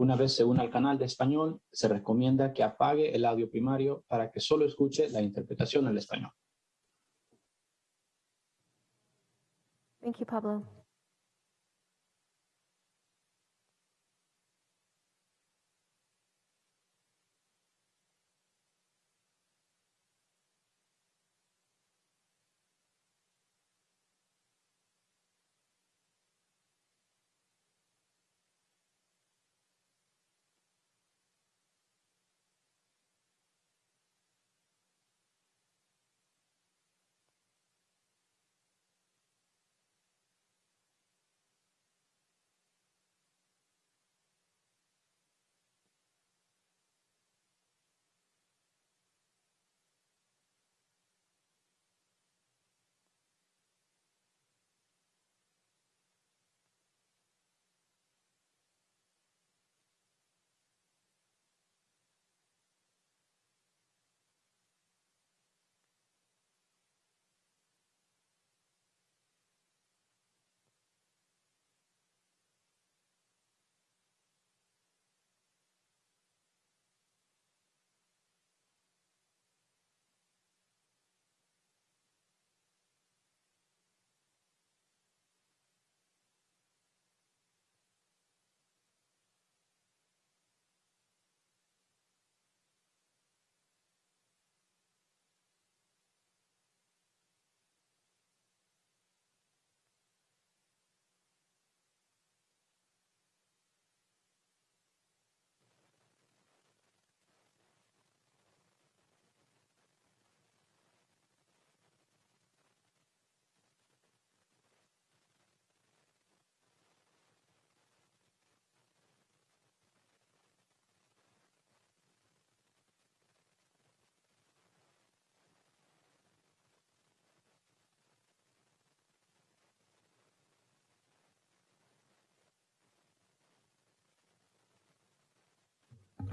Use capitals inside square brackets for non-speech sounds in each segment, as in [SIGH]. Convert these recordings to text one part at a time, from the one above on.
Una vez se une al canal de español, se recomienda que apague el audio primario para que solo escuche la interpretación en español.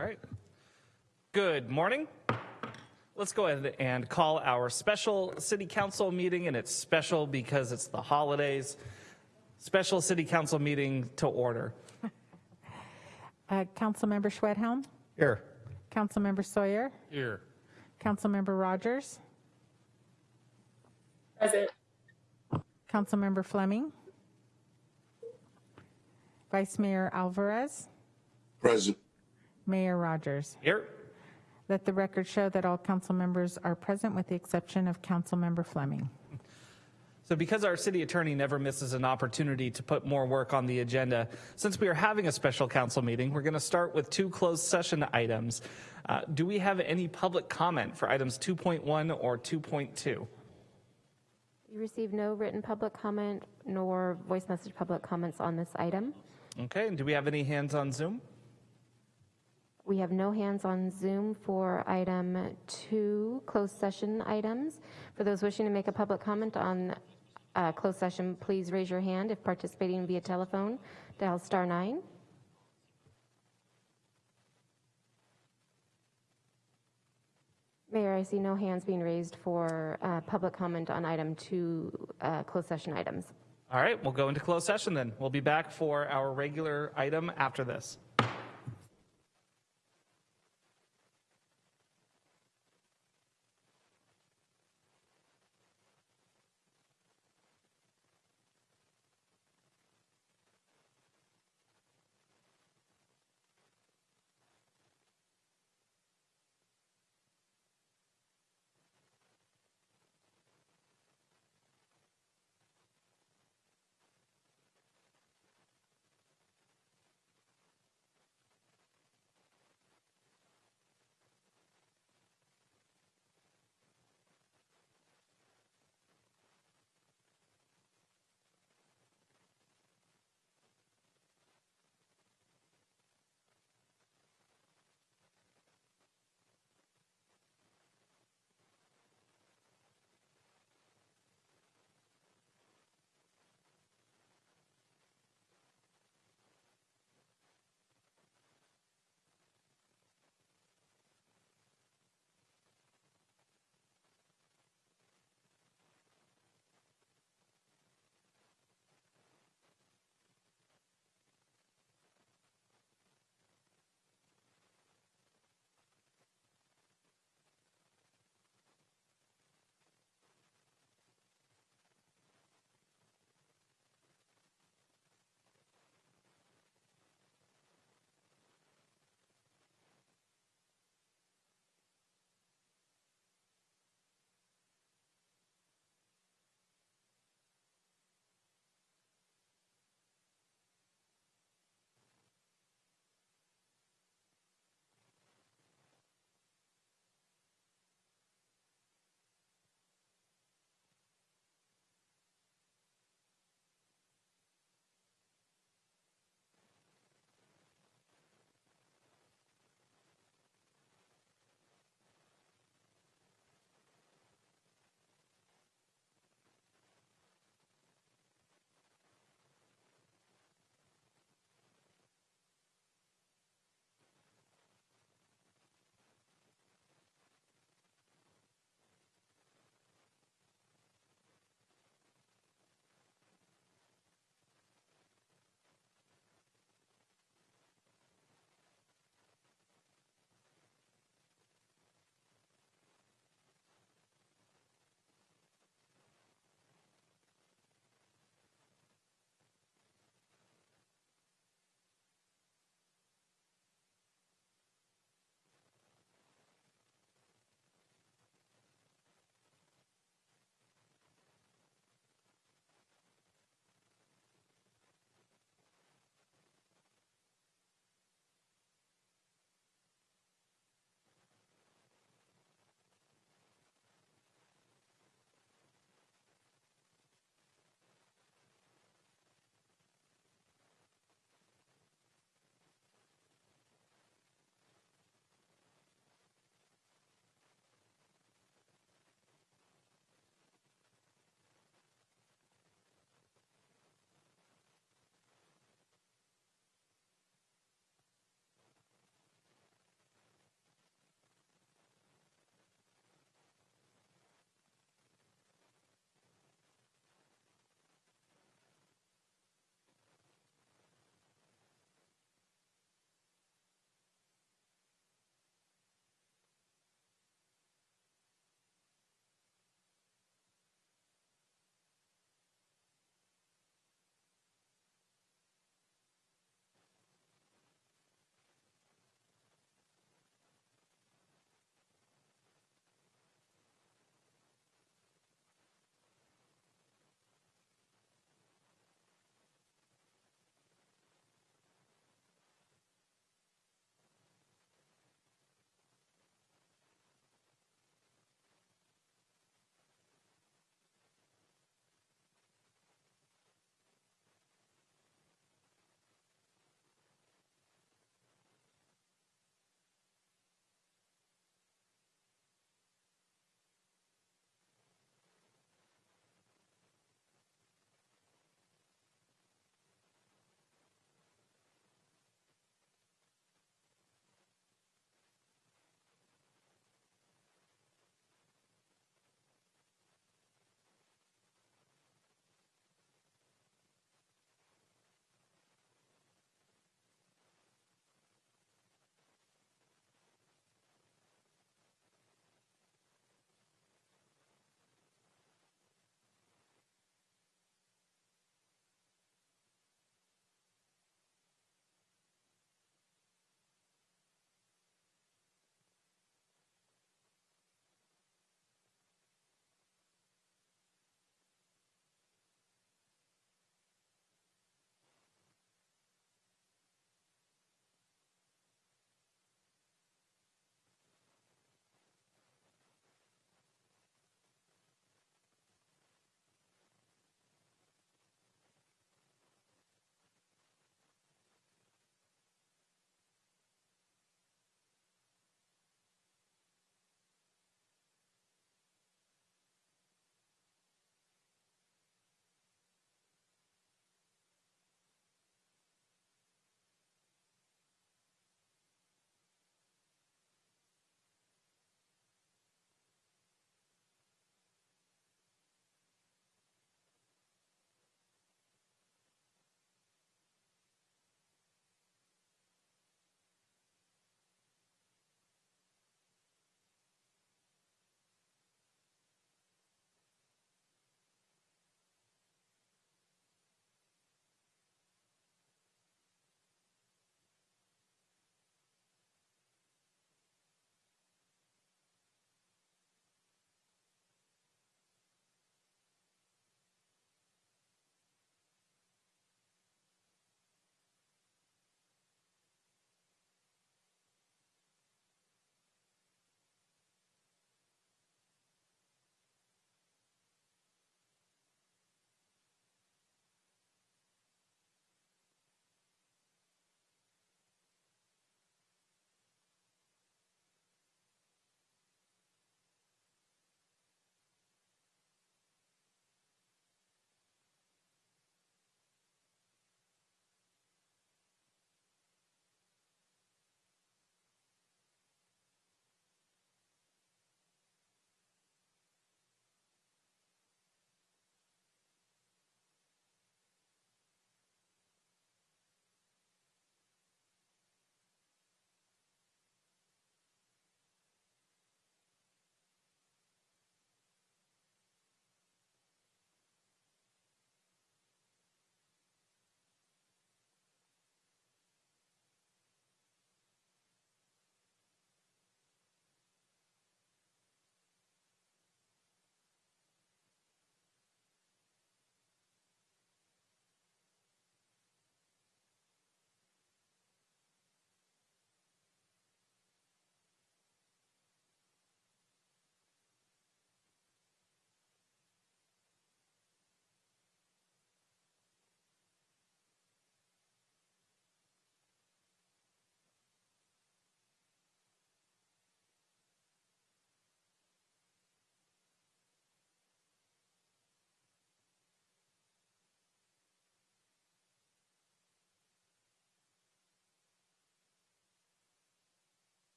All right. Good morning. Let's go ahead and call our special city council meeting, and it's special because it's the holidays. Special city council meeting to order. Uh, Councilmember Schwedhelm, Here. Councilmember Sawyer, Here. Councilmember Rogers, Present. Councilmember Fleming, Vice Mayor Alvarez, Present. Mayor Rogers. Here. Let the record show that all council members are present with the exception of Councilmember Fleming. So because our city attorney never misses an opportunity to put more work on the agenda, since we are having a special council meeting, we're going to start with two closed session items. Uh, do we have any public comment for items 2.1 or 2.2? You received no written public comment nor voice message public comments on this item. Okay, and do we have any hands on Zoom? We have no hands on Zoom for item two, closed session items. For those wishing to make a public comment on uh, closed session, please raise your hand. If participating via telephone, dial star nine. Mayor, I see no hands being raised for uh, public comment on item two, uh, closed session items. All right, we'll go into closed session then. We'll be back for our regular item after this.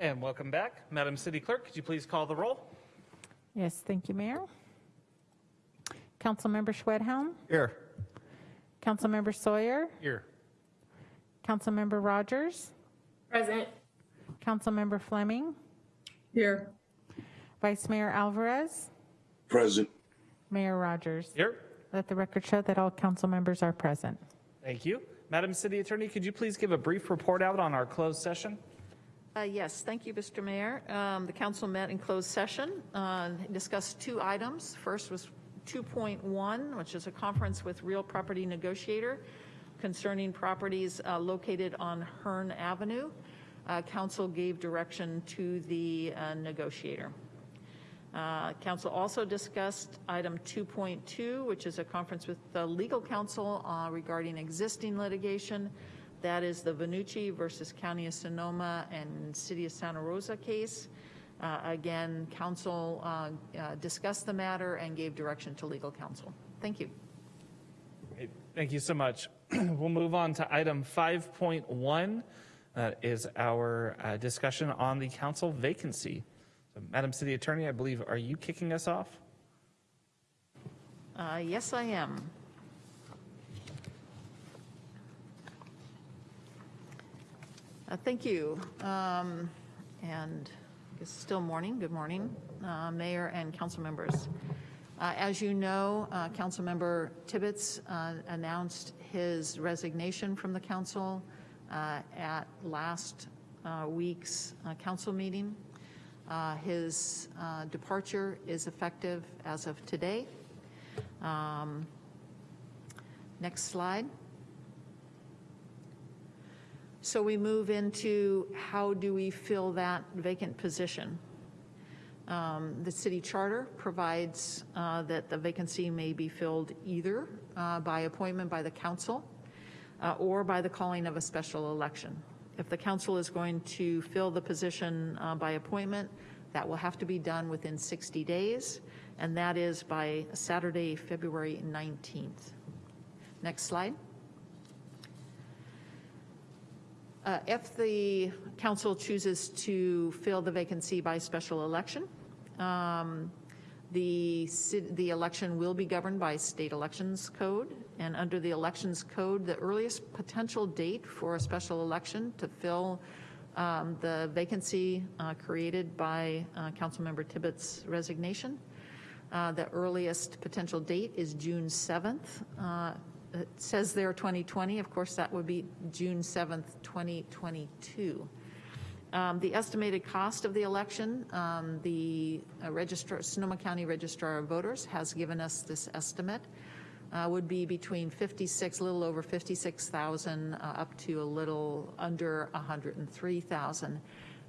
And welcome back. Madam City Clerk, could you please call the roll? Yes, thank you, Mayor. Councilmember Schwedhelm, Here. Councilmember Sawyer, Here. Councilmember Rogers, Present. Councilmember Fleming, Here. Vice Mayor Alvarez, Present. Mayor Rogers. Here. Let the record show that all council members are present. Thank you. Madam City Attorney, could you please give a brief report out on our closed session? Uh, Yes, thank you, Mr. Mayor. Um, The council met in closed session, uh, discussed two items. First was 2.1, which is a conference with real property negotiator concerning properties uh, located on Hearn Avenue. Uh, Council gave direction to the uh, negotiator. Uh, Council also discussed item 2.2, which is a conference with the legal counsel regarding existing litigation. That is the Vanucci versus County of Sonoma and City of Santa Rosa case. Uh, Again, council uh, uh, discussed the matter and gave direction to legal counsel. Thank you. Thank you so much. [CLEARS THROAT] We'll move on to item 5.1. That is our uh, discussion on the council vacancy. So, Madam City Attorney, I believe, are you kicking us off? Uh, Yes, I am. Uh, Thank you. Um, And it's still morning, good morning, uh, Mayor and council members. Uh, As you know, uh, Councilmember Tibbetts uh, announced his resignation from the council uh, at last uh, week's council meeting. His departure is effective as of today. Um, Next slide. So we move into how do we fill that vacant position? Um, The city charter provides uh, that the vacancy may be filled either uh, by appointment by the council uh, or by the calling of a special election. If the council is going to fill the position uh, by appointment, that will have to be done within 60 days, and that is by Saturday, February 19th. Next slide. Uh, If the council chooses to fill the vacancy by special election, um, the, the election will be governed by state elections code, and under the elections code, the earliest potential date for a special election to fill um, the vacancy uh, created by uh, Councilmember Tibbetts' resignation, uh, the earliest potential date is June 7th. It says there 2020, of course, that would be June 7th, 2022. Um, The estimated cost of the election, um, the uh, registrar, Sonoma County Registrar of Voters has given us this estimate, uh, would be between 56, a little over 56,000, uh, up to a little under 103,000.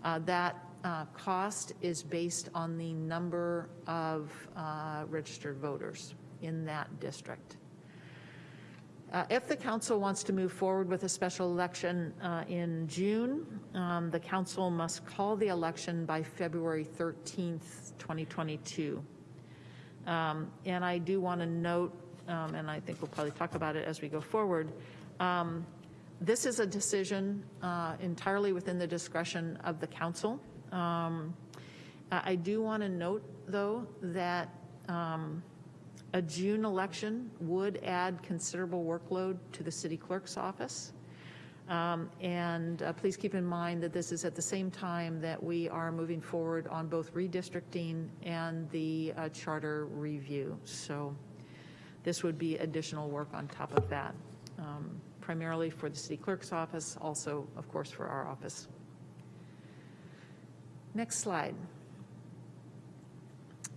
Uh, That uh, cost is based on the number of uh, registered voters in that district. Uh, If the council wants to move forward with a special election uh, in June, um, the council must call the election by February 13th, 2022. Um, And I do want to note, um, and I think we'll probably talk about it as we go forward, um, this is a decision uh, entirely within the discretion of the council. Um, I do want to note, though, that um, a June election would add considerable workload to the city clerk's office. Um, And uh, please keep in mind that this is at the same time that we are moving forward on both redistricting and the uh, charter review. So this would be additional work on top of that, um, primarily for the city clerk's office, also, of course, for our office. Next slide.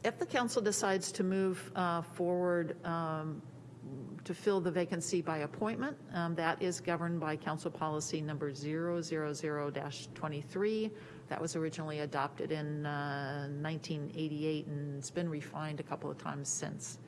If the council decides to move uh, forward um, to fill the vacancy by appointment, um, that is governed by council policy number 000-23. That was originally adopted in uh, 1988 and it's been refined a couple of times since.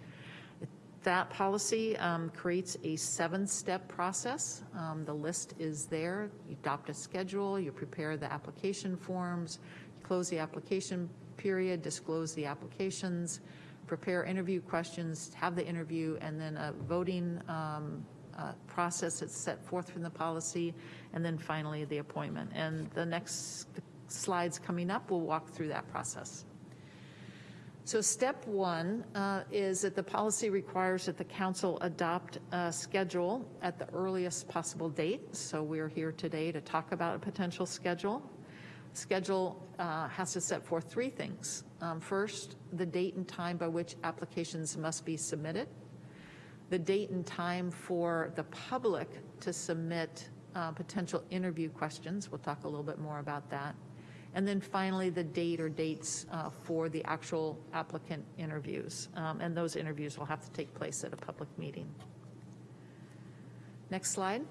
That policy um, creates a seven-step process. Um, The list is there. You adopt a schedule, you prepare the application forms, you close the application period, disclose the applications, prepare interview questions, have the interview, and then a voting um, uh, process that's set forth from the policy, and then finally the appointment. And the next slides coming up will walk through that process. So step one uh, is that the policy requires that the council adopt a schedule at the earliest possible date. So we're here today to talk about a potential schedule. Schedule uh, has to set forth three things. Um, First, the date and time by which applications must be submitted. The date and time for the public to submit uh, potential interview questions. We'll talk a little bit more about that. And then finally, the date or dates uh, for the actual applicant interviews. Um, And those interviews will have to take place at a public meeting. Next slide.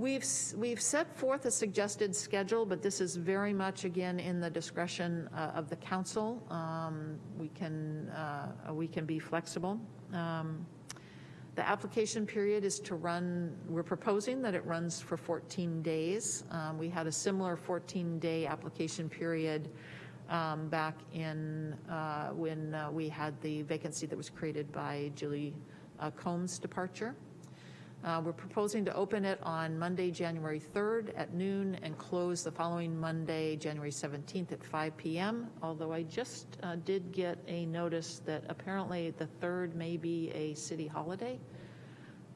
We've, we've set forth a suggested schedule, but this is very much, again, in the discretion uh, of the council. Um, We can, uh, we can be flexible. Um, The application period is to run, we're proposing that it runs for 14 days. Um, We had a similar 14-day application period um, back in, uh, when uh, we had the vacancy that was created by Julie uh, Combs' departure. Uh, We're proposing to open it on Monday, January 3rd at noon and close the following Monday, January 17th at 5 PM. Although I just uh, did get a notice that apparently the 3rd may be a city holiday.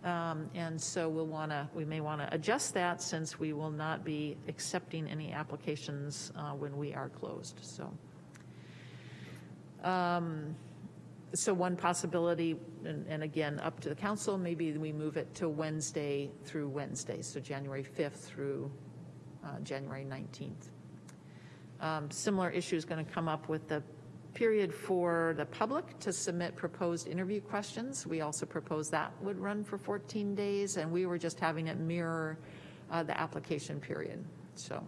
Um, And so we'll want to, we may want to adjust that since we will not be accepting any applications uh, when we are closed, so. Um, so one possibility, and, and again, up to the council, maybe we move it to Wednesday through Wednesday, so January 5th through uh, January 19th. Um, Similar issue is going to come up with the period for the public to submit proposed interview questions. We also proposed that would run for 14 days, and we were just having it mirror uh, the application period, so.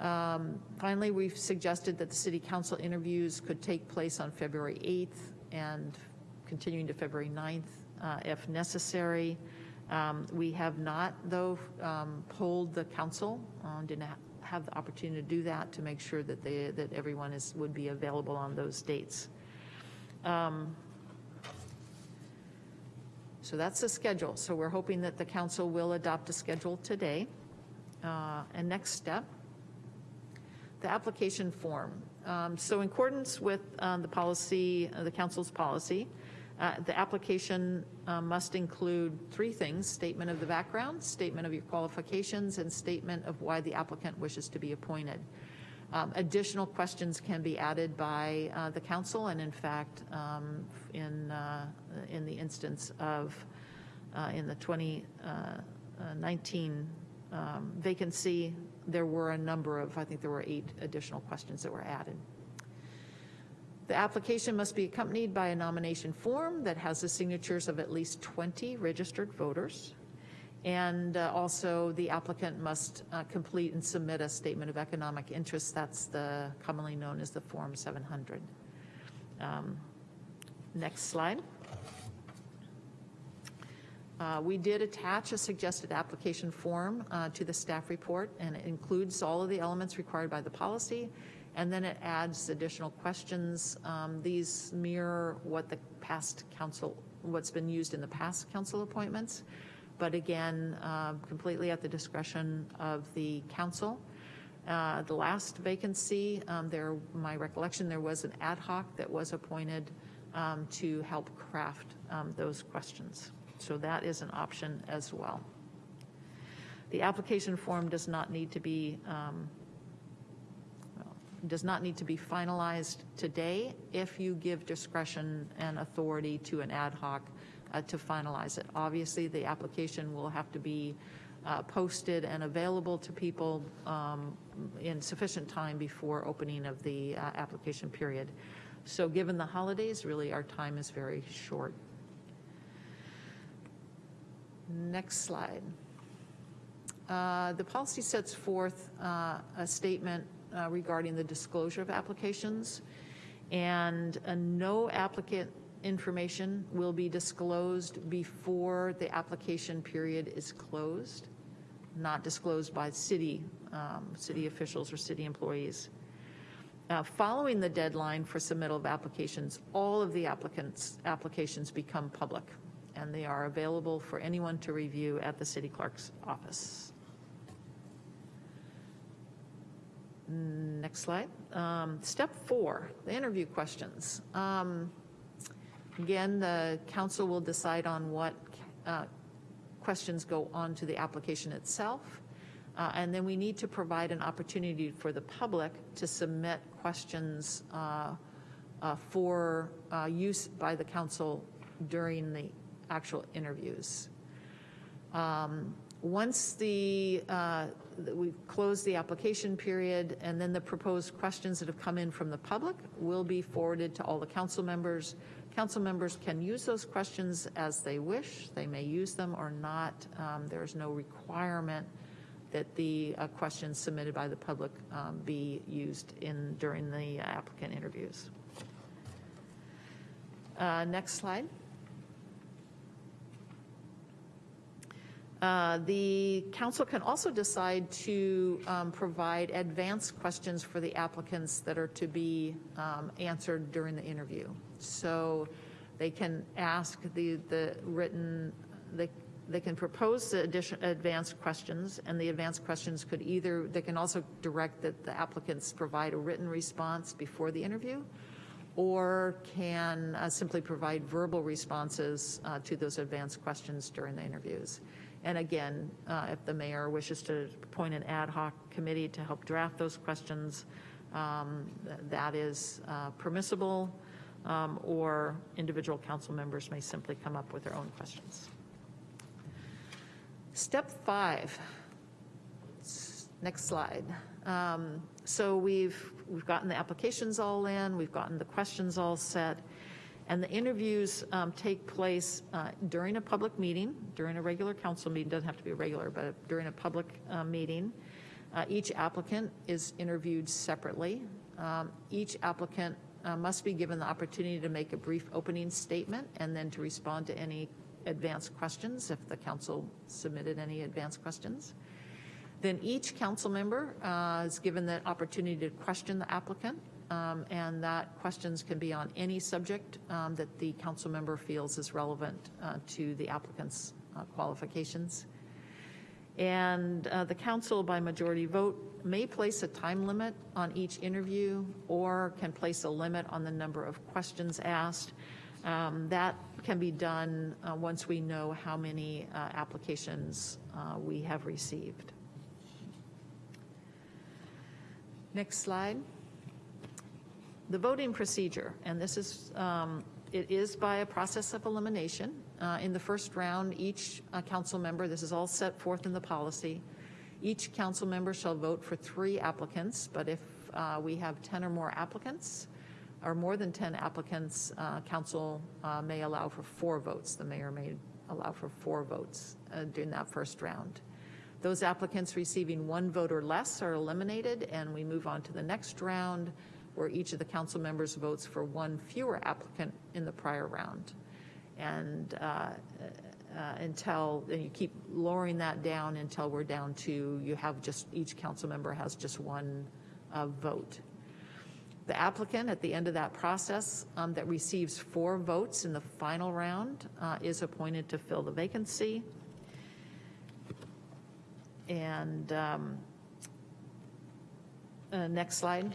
Um, Finally, we've suggested that the city council interviews could take place on February 8th and continuing to February 9th uh, if necessary. Um, We have not, though, um, polled the council, uh, didn't ha- have the opportunity to do that, to make sure that they, that everyone is, would be available on those dates. Um, So that's the schedule. So we're hoping that the council will adopt a schedule today. Uh, And next step, the application form. Um, So in accordance with um, the policy, uh, the council's policy, uh, the application uh, must include three things, statement of the background, statement of your qualifications, and statement of why the applicant wishes to be appointed. Um, Additional questions can be added by uh, the council, and in fact, um, in, uh, in the instance of, in the 2019 um, vacancy, there were a number of, I think there were eight additional questions that were added. The application must be accompanied by a nomination form that has the signatures of at least 20 registered voters. And uh, also, the applicant must uh, complete and submit a statement of economic interest. That's the, commonly known as the Form 700. Um, Next slide. Uh, We did attach a suggested application form uh, to the staff report, and it includes all of the elements required by the policy, and then it adds additional questions. Um, These mirror what the past council, what's been used in the past council appointments, but again, uh, completely at the discretion of the council. Uh, The last vacancy, um, there, my recollection, there was an ad hoc that was appointed um, to help craft um, those questions. So that is an option as well. The application form does not need to be, um, does not need to be finalized today if you give discretion and authority to an ad hoc uh, to finalize it. Obviously, the application will have to be uh, posted and available to people um, in sufficient time before opening of the uh, application period. So given the holidays, really, our time is very short. Next slide. Uh, The policy sets forth uh, a statement uh, regarding the disclosure of applications, and uh, no applicant information will be disclosed before the application period is closed, not disclosed by city, um, city officials or city employees. Uh, Following the deadline for submittal of applications, all of the applicants, applications become public, and they are available for anyone to review at the city clerk's office. Next slide. Um, Step four, the interview questions. Um, Again, the council will decide on what uh, questions go on to the application itself. Uh, And then we need to provide an opportunity for the public to submit questions uh, uh, for uh, use by the council during the actual interviews. Um, Once the, uh, we've closed the application period, and then the proposed questions that have come in from the public will be forwarded to all the council members. Council members can use those questions as they wish. They may use them or not. Um, There is no requirement that the uh, questions submitted by the public um, be used in, during the applicant interviews. Uh, Next slide. Uh, The council can also decide to um, provide advanced questions for the applicants that are to be um, answered during the interview. So they can ask the, the written, they, they can propose the addition, advanced questions, and the advanced questions could either, they can also direct that the applicants provide a written response before the interview, or can uh, simply provide verbal responses uh, to those advanced questions during the interviews. And again, uh, if the mayor wishes to appoint an ad hoc committee to help draft those questions, um, th- that is uh, permissible, um, or individual council members may simply come up with their own questions. Step five, next slide. Um, So we've, we've gotten the applications all in, we've gotten the questions all set, and the interviews um, take place uh, during a public meeting, during a regular council meeting, doesn't have to be a regular, but during a public uh, meeting. Uh, Each applicant is interviewed separately. Um, Each applicant uh, must be given the opportunity to make a brief opening statement and then to respond to any advanced questions, if the council submitted any advanced questions. Then each council member uh, is given the opportunity to question the applicant, um, and that questions can be on any subject um, that the council member feels is relevant uh, to the applicant's uh, qualifications. And uh, the council, by majority vote, may place a time limit on each interview or can place a limit on the number of questions asked. Um, That can be done uh, once we know how many uh, applications uh, we have received. Next slide. The voting procedure, and this is, um, it is by a process of elimination. Uh, In the first round, each uh, council member, this is all set forth in the policy, each council member shall vote for three applicants, but if uh, we have 10 or more applicants, or more than 10 applicants, uh, council uh, may allow for four votes. The mayor may allow for four votes uh, during that first round. Those applicants receiving one vote or less are eliminated, and we move on to the next round, where each of the council members votes for one fewer applicant in the prior round. And uh, uh, until, and you keep lowering that down until we're down to, you have just, each council member has just one uh, vote. The applicant, at the end of that process, um, that receives four votes in the final round uh, is appointed to fill the vacancy. And um, uh, next slide.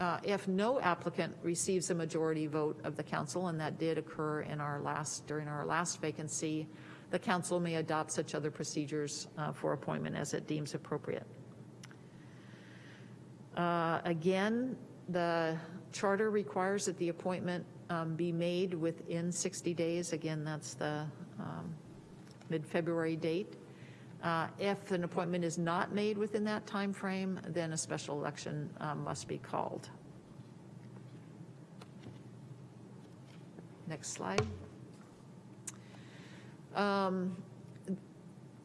Uh, If no applicant receives a majority vote of the council, and that did occur in our last, during our last vacancy, the council may adopt such other procedures uh, for appointment as it deems appropriate. Uh, Again, the charter requires that the appointment um, be made within 60 days. Again, that's the um, mid-February date. Uh, If an appointment is not made within that time frame, then a special election um, must be called. Next slide. Um,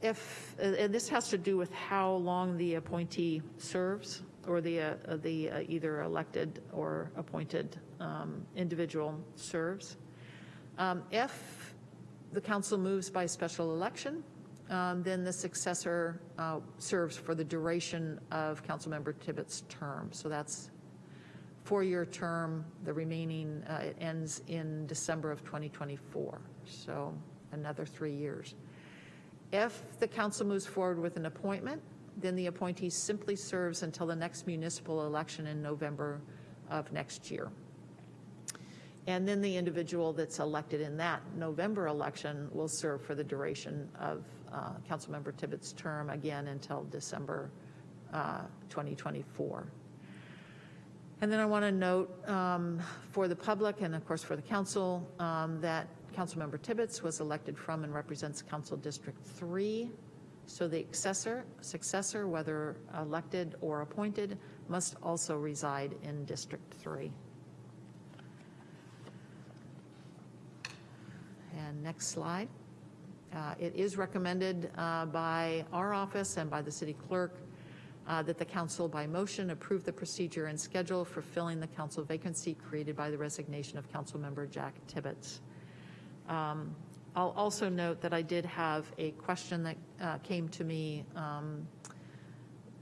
If, and this has to do with how long the appointee serves, or the, uh, the uh, either elected or appointed um, individual serves. Um, If the council moves by special election, um, then the successor uh, serves for the duration of Councilmember Tibbetts' term. So that's four-year term, the remaining, uh, it ends in December of 2024, so another three years. If the council moves forward with an appointment, then the appointee simply serves until the next municipal election in November of next year. And then the individual that's elected in that November election will serve for the duration of uh, Councilmember Tibbetts' term, again, until December uh, 2024. And then I want to note um, for the public and of course for the council um, that Councilmember Tibbetts was elected from and represents Council District 3. So the successor, successor, whether elected or appointed, must also reside in District 3. And next slide. Uh, It is recommended uh, by our office and by the city clerk uh, that the council by motion approve the procedure and schedule for filling the council vacancy created by the resignation of Councilmember Jack Tibbetts. Um, I'll also note that I did have a question that uh, came to me um,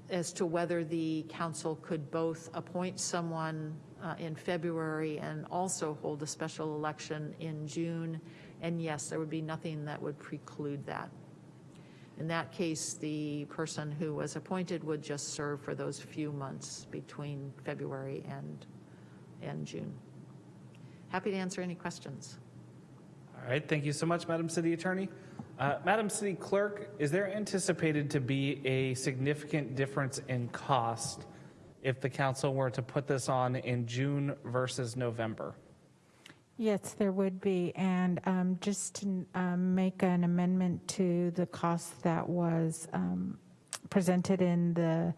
as to whether the council could both appoint someone uh, in February and also hold a special election in June. And yes, there would be nothing that would preclude that. In that case, the person who was appointed would just serve for those few months between February and, and June. Happy to answer any questions. All right, thank you so much, Madam City Attorney. Uh, Madam City Clerk, is there anticipated to be a significant difference in cost if the council were to put this on in June versus November? Yes, there would be, and um, just to um, make an amendment to the cost that was um, presented in the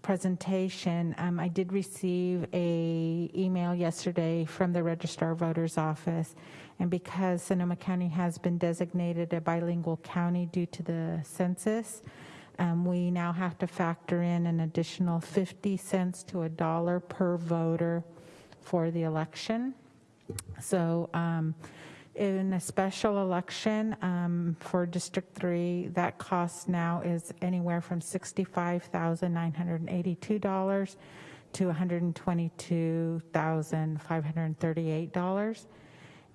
presentation, um, I did receive a email yesterday from the Registrar Voters Office, and because Sonoma County has been designated a bilingual county due to the census, um, we now have to factor in an additional 50 cents to a dollar per voter for the election. So um, in a special election um, for District 3, that cost now is anywhere from $65,982 to $122,538.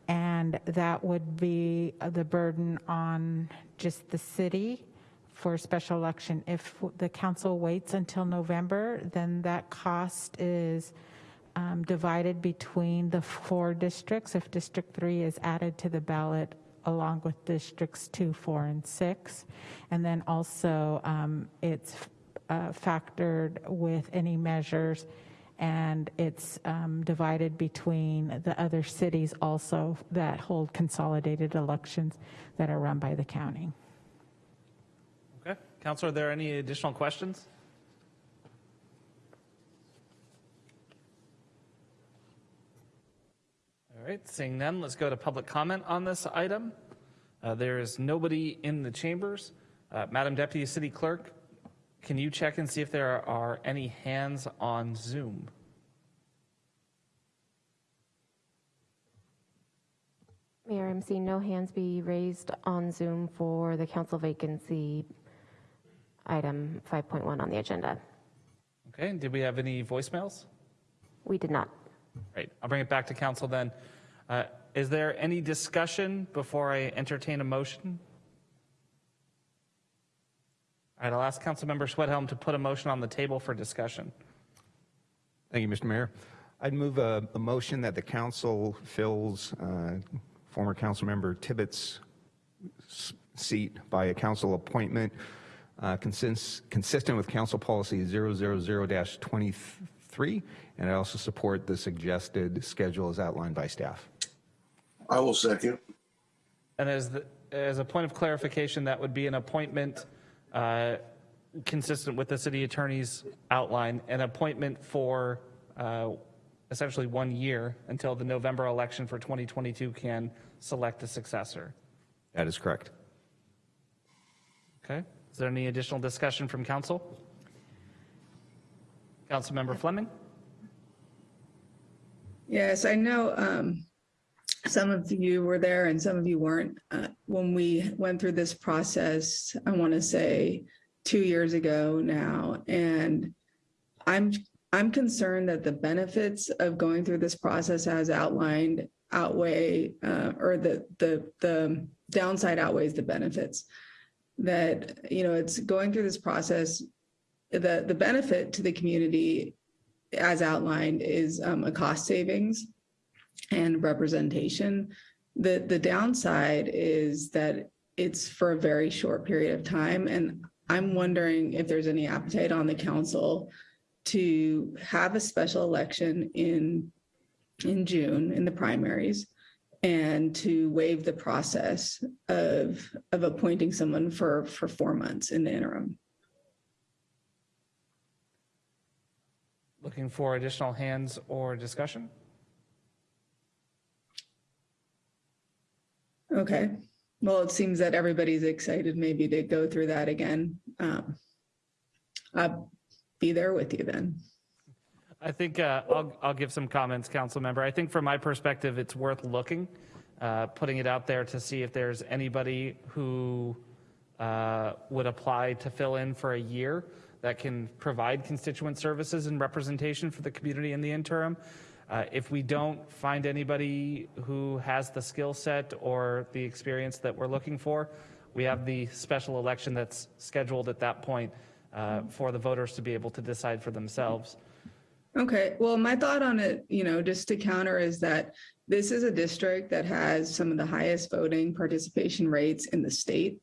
And that would be the burden on just the city for special election. If the council waits until November, then that cost is um, divided between the four districts. If District 3 is added to the ballot along with Districts 2, 4, and 6. And then also um, it's uh, factored with any measures and it's um, divided between the other cities also that hold consolidated elections that are run by the county. Okay, Counselor, are there any additional questions? All right, seeing none, let's go to public comment on this item. Uh, There is nobody in the chambers. Uh, Madam Deputy City Clerk, can you check and see if there are any hands on Zoom? Mayor, I'm seeing no hands be raised on Zoom for the council vacancy item 5.1 on the agenda. Okay, and did we have any voicemails? We did not. Right, I'll bring it back to council then. Uh, Is there any discussion before I entertain a motion? All right, I'll ask Councilmember Schwedhelm to put a motion on the table for discussion. Thank you, Mr. Mayor. I'd move a, a motion that the council fills uh, former council member Tibbetts' seat by a council appointment uh, consist, consistent with council policy 000-23, and I also support the suggested schedule as outlined by staff. I will second. And as, the, as a point of clarification, that would be an appointment uh, consistent with the city attorney's outline, an appointment for uh, essentially one year until the November election for 2022 can select a successor. That is correct. Okay, is there any additional discussion from council? Councilmember Fleming? Yes, I know um, some of you were there and some of you weren't. Uh, When we went through this process, I want to say two years ago now, and I'm, I'm concerned that the benefits of going through this process as outlined outweigh, uh, or the, the, the downside outweighs the benefits. That, you know, it's going through this process the, the benefit to the community as outlined is um, a cost savings and representation. The, the downside is that it's for a very short period of time. And I'm wondering if there's any appetite on the council to have a special election in, in June in the primaries and to waive the process of, of appointing someone for, for four months in the interim. Looking for additional hands or discussion? Okay, well, it seems that everybody's excited maybe to go through that again. Um, I'll be there with you then. I think uh, I'll, I'll give some comments, council member. I think from my perspective, it's worth looking, uh, putting it out there to see if there's anybody who uh, would apply to fill in for a year that can provide constituent services and representation for the community in the interim. Uh, if we don't find anybody who has the skill set or the experience that we're looking for, we have the special election that's scheduled at that point uh, for the voters to be able to decide for themselves. Okay, well, my thought on it, you know, just to counter is that this is a district that has some of the highest voting participation rates in the state.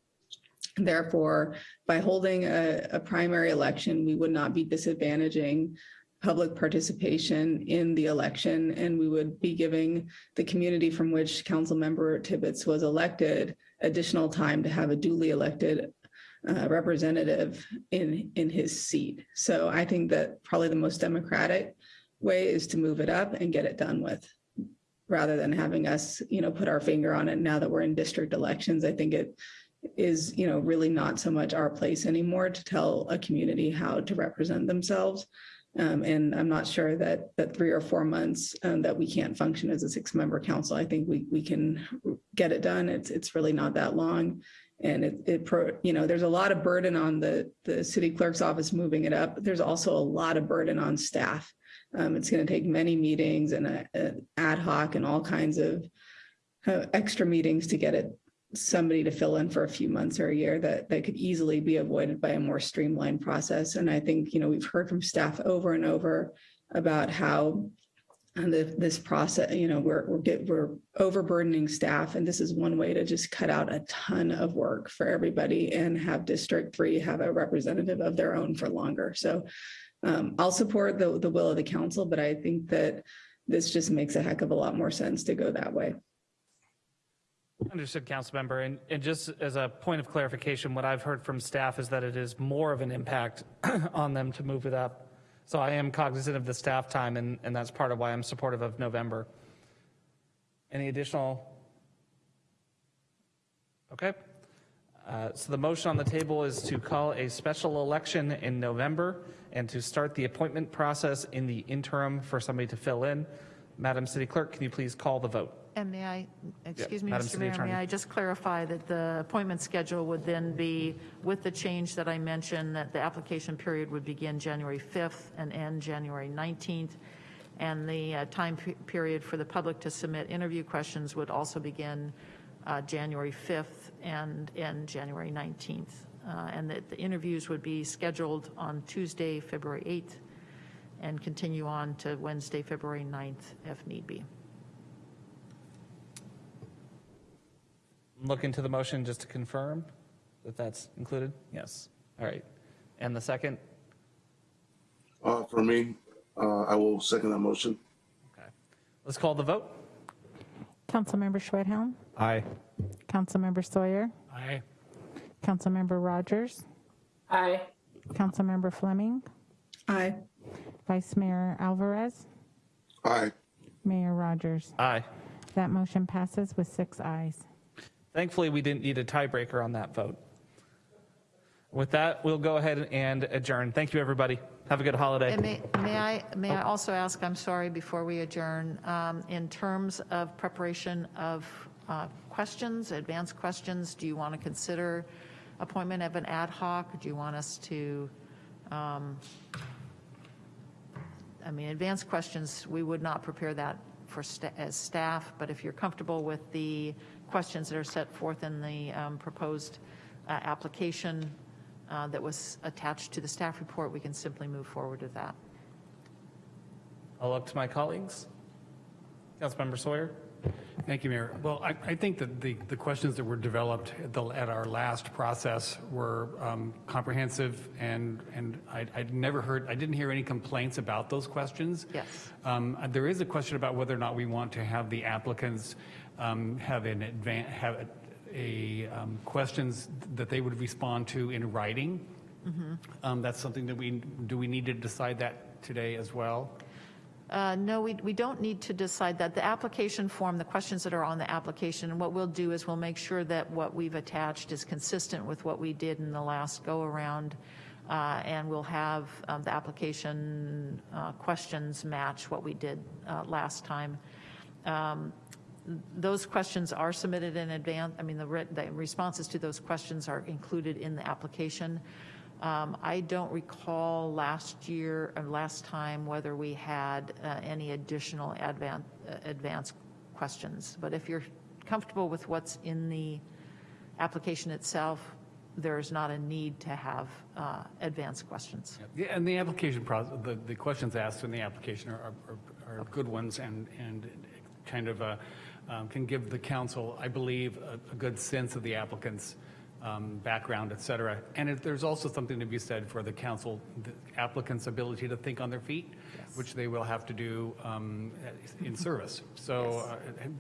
Therefore, by holding a, a primary election, we would not be disadvantaging public participation in the election, and we would be giving the community from which Council Member Tibbetts was elected additional time to have a duly elected uh, representative in, in his seat. So I think that probably the most democratic way is to move it up and get it done with, rather than having us, you know, put our finger on it now that we're in district elections. I think it is, you know, really not so much our place anymore to tell a community how to represent themselves. Um, and I'm not sure that that three or four months um, that we can't function as a six-member council. I think we we can get it done. It's it's really not that long, and it it pro, you know there's a lot of burden on the the city clerk's office moving it up. There's also a lot of burden on staff. Um, it's going to take many meetings and a, a ad hoc and all kinds of uh, extra meetings to get it somebody to fill in for a few months or a year that that could easily be avoided by a more streamlined process. And I think, you know, we've heard from staff over and over about how and the, this process, you know, we're we're get, we're overburdening staff, and this is one way to just cut out a ton of work for everybody and have District Three have a representative of their own for longer. So um, I'll support the the will of the council, but I think that this just makes a heck of a lot more sense to go that way. Understood, council member. And, and just as a point of clarification, what I've heard from staff is that it is more of an impact [CLEARS THROAT] on them to move it up. So I am cognizant of the staff time, and, and that's part of why I'm supportive of November. Any additional? Okay. Uh, so the motion on the table is to call a special election in November and to start the appointment process in the interim for somebody to fill in. Madam City Clerk, can you please call the vote? And may I, excuse me, Madam Mr. City Mayor, Attorney. may I just clarify that the appointment schedule would then be, with the change that I mentioned, that the application period would begin January 5th and end January 19th, and the uh, time pe- period for the public to submit interview questions would also begin uh, January 5th and end January 19th, Uh, and that the interviews would be scheduled on Tuesday, February 8th, and continue on to Wednesday, February 9th, if need be. Look into the motion just to confirm that that's included? Yes. All right. And the second? Uh, for me, uh, I will second that motion. Okay. Let's call the vote. Councilmember Schwedhelm, Aye. Councilmember Sawyer, Aye. Councilmember Rogers, Aye. Councilmember Fleming, Aye. Vice Mayor Alvarez, Aye. Mayor Rogers. Aye. That motion passes with six ayes. Thankfully, we didn't need a tiebreaker on that vote. With that, we'll go ahead and adjourn. Thank you, everybody. Have a good holiday. May, may I, may I also ask, I'm sorry, before we adjourn, um, in terms of preparation of uh, questions, advanced questions, do you want to consider appointment of an ad hoc? Do you want us to, um, I mean, advanced questions, we would not prepare that for, sta- as staff, but if you're comfortable with the questions that are set forth in the um, proposed uh, application, uh, that was attached to the staff report, we can simply move forward with that. I'll look to my colleagues. Councilmember Sawyer? Thank you, Mayor. Well, I, I think that the, the questions that were developed at, the, at our last process were um, comprehensive, and, and I, I'd never heard, I didn't hear any complaints about those questions. Yes. Um, There is a question about whether or not we want to have the applicants um, have an advan, have a, um, questions that they would respond to in writing. Um, That's something that we, do we need to decide that today as well? Uh, No, we, we don't need to decide that. The application form, the questions that are on the application, and what we'll do is we'll make sure that what we've attached is consistent with what we did in the last go-around, uh, and we'll have um, the application uh, questions match what we did uh, last time. Um, Those questions are submitted in advance, I mean, the the responses to those questions are included in the application. Um, I don't recall last year, or last time, whether we had uh, any additional advan- uh, advanced questions. But if you're comfortable with what's in the application itself, there is not a need to have uh, advanced questions. Yeah, and the application process, the, the questions asked in the application are, are, are good ones and, and kind of, uh, um, can give the council, I believe, a, a good sense of the applicant's um, background, et cetera. And there's also something to be said for the council, the applicant's ability to think on their feet, which they will have to do um, in service. So uh,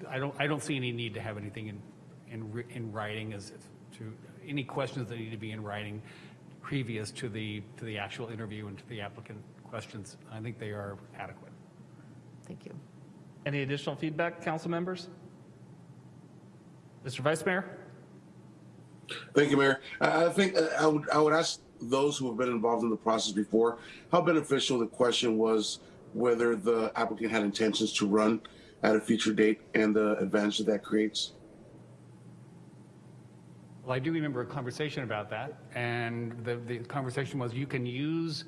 I don't, I don't see any need to have anything in, in, in writing as to, any questions that need to be in writing previous to the, to the actual interview and to the applicant questions. I think they are adequate. Thank you. Any additional feedback, council members? Mr. Vice Mayor? Thank you, Mayor. I I think uh, I would, I would ask those who have been involved in the process before, how beneficial the question was whether the applicant had intentions to run at a future date and the advantage that that creates. Well, I do remember a conversation about that, and the, the conversation was you can use,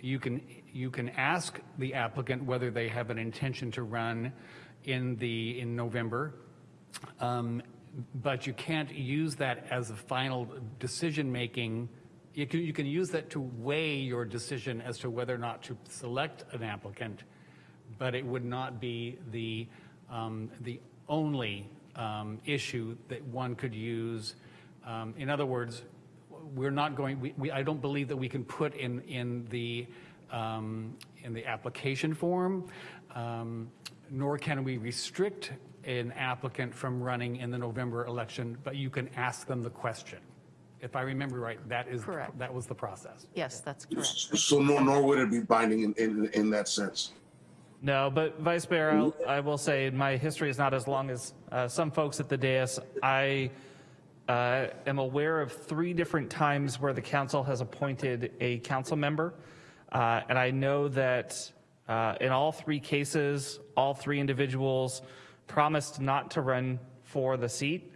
you can, you can ask the applicant whether they have an intention to run in the, in November, um, but you can't use that as a final decision-making. You can, you can use that to weigh your decision as to whether or not to select an applicant, but it would not be the, um, the only um, issue that one could use. Um, In other words, we're not going, we, we, I don't believe that we can put in, in the, um, in the application form, um, nor can we restrict an applicant from running in the November election, but you can ask them the question. If I remember right, that is, Correct. that was the process. Yes, that's correct. So nor, nor would it be binding in, in, in that sense. No, but Vice Mayor, I'll- I will say my history is not as long as uh, some folks at the dais. I uh, am aware of three different times where the council has appointed a council member. Uh, And I know that uh, in all three cases, all three individuals promised not to run for the seat.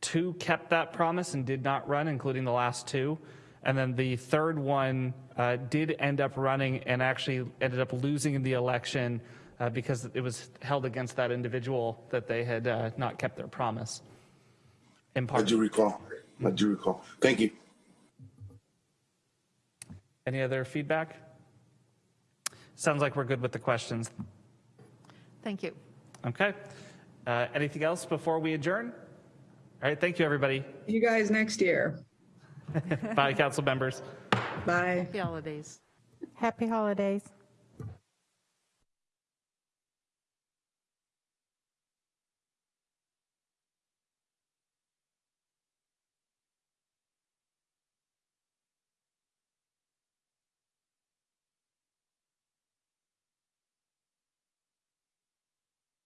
Two kept that promise and did not run, including the last two. And then the third one uh, did end up running and actually ended up losing in the election uh, because it was held against that individual that they had uh, not kept their promise. In I do recall. I do recall. Thank you. Any other feedback? Sounds like we're good with the questions. Thank you. Okay. Uh, Anything else before we adjourn? All right, thank you, everybody. You guys next year. [LAUGHS] Bye, council members. Bye. Happy holidays. Happy holidays.